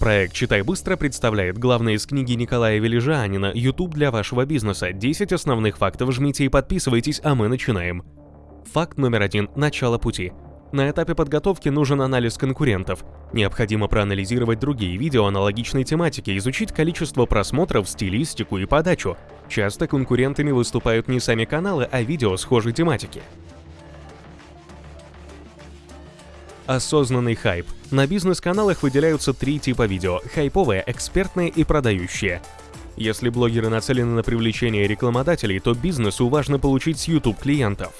Проект «Читай быстро» представляет главное из книги Николая Велижанина «YouTube для вашего бизнеса. 10 основных фактов жмите и подписывайтесь, а мы начинаем». Факт номер один – начало пути. На этапе подготовки нужен анализ конкурентов. Необходимо проанализировать другие видео аналогичной тематики, изучить количество просмотров, стилистику и подачу. Часто конкурентами выступают не сами каналы, а видео схожей тематики. Осознанный хайп. На бизнес-каналах выделяются три типа видео – хайповые, экспертные и продающие. Если блогеры нацелены на привлечение рекламодателей, то бизнесу важно получить с YouTube клиентов.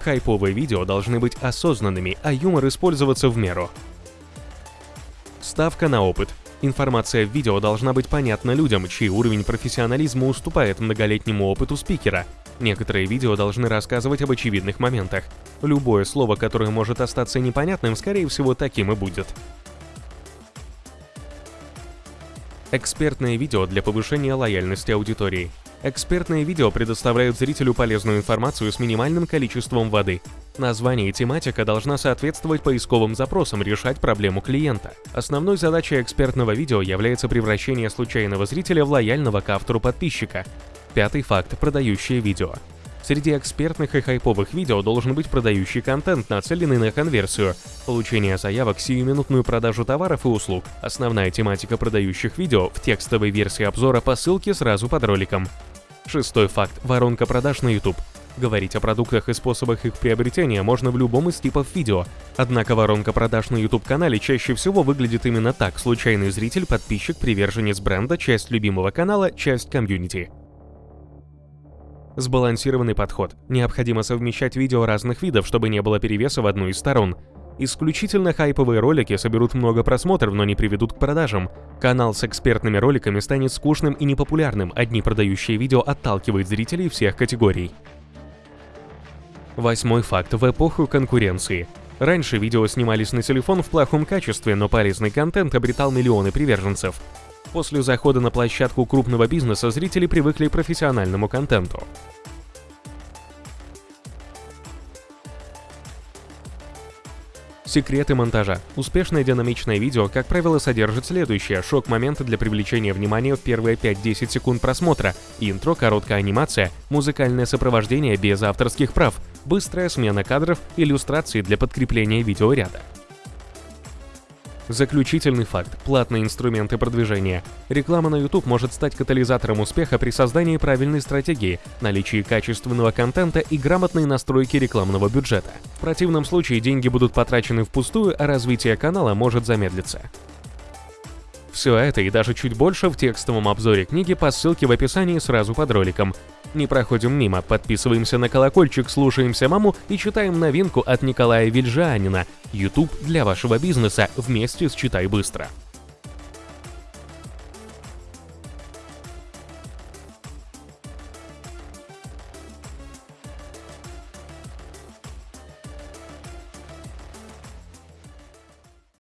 Хайповые видео должны быть осознанными, а юмор использоваться в меру. Ставка на опыт. Информация в видео должна быть понятна людям, чей уровень профессионализма уступает многолетнему опыту спикера, Некоторые видео должны рассказывать об очевидных моментах. Любое слово, которое может остаться непонятным, скорее всего, таким и будет. Экспертное видео для повышения лояльности аудитории. Экспертные видео предоставляют зрителю полезную информацию с минимальным количеством воды. Название и тематика должна соответствовать поисковым запросам, решать проблему клиента. Основной задачей экспертного видео является превращение случайного зрителя в лояльного к автору подписчика. Пятый факт – продающее видео. Среди экспертных и хайповых видео должен быть продающий контент, нацеленный на конверсию, получение заявок, сиюминутную продажу товаров и услуг. Основная тематика продающих видео в текстовой версии обзора по ссылке сразу под роликом. Шестой факт – воронка продаж на YouTube. Говорить о продуктах и способах их приобретения можно в любом из типов видео. Однако воронка продаж на YouTube-канале чаще всего выглядит именно так. Случайный зритель, подписчик, приверженец бренда, часть любимого канала, часть комьюнити. Сбалансированный подход. Необходимо совмещать видео разных видов, чтобы не было перевеса в одну из сторон. Исключительно хайповые ролики соберут много просмотров, но не приведут к продажам. Канал с экспертными роликами станет скучным и непопулярным, одни продающие видео отталкивают зрителей всех категорий. Восьмой факт в эпоху конкуренции. Раньше видео снимались на телефон в плохом качестве, но полезный контент обретал миллионы приверженцев. После захода на площадку крупного бизнеса зрители привыкли к профессиональному контенту. Секреты монтажа. Успешное динамичное видео, как правило, содержит следующее. Шок-моменты для привлечения внимания в первые 5-10 секунд просмотра, интро, короткая анимация, музыкальное сопровождение без авторских прав, быстрая смена кадров, иллюстрации для подкрепления видеоряда. Заключительный факт – платные инструменты продвижения. Реклама на YouTube может стать катализатором успеха при создании правильной стратегии, наличии качественного контента и грамотной настройки рекламного бюджета. В противном случае деньги будут потрачены впустую, а развитие канала может замедлиться. Все это и даже чуть больше в текстовом обзоре книги по ссылке в описании сразу под роликом. Не проходим мимо, подписываемся на колокольчик, слушаемся маму и читаем новинку от Николая Вильжанина YouTube для вашего бизнеса. Вместе с «Читай быстро».